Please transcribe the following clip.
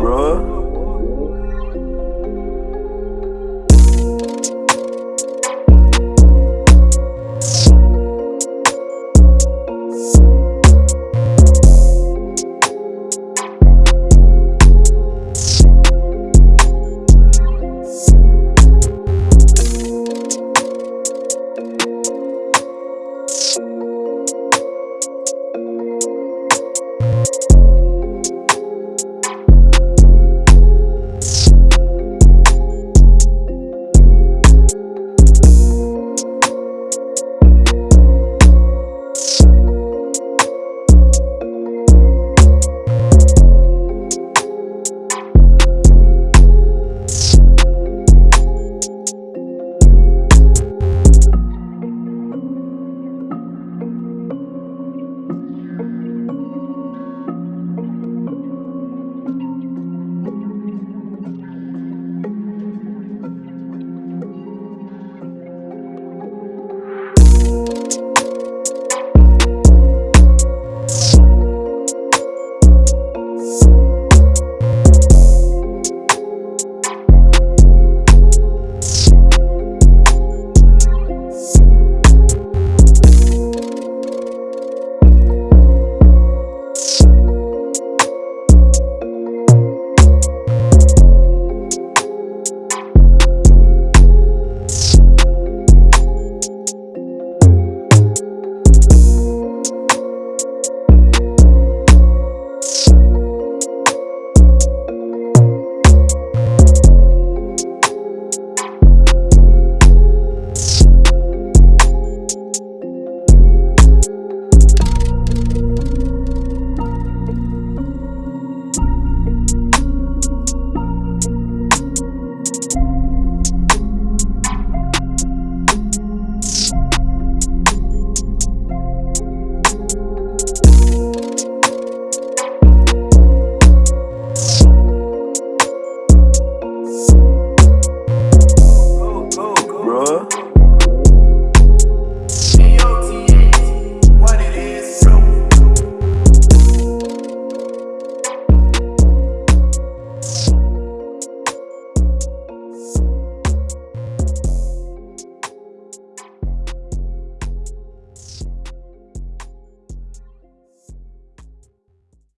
bruh.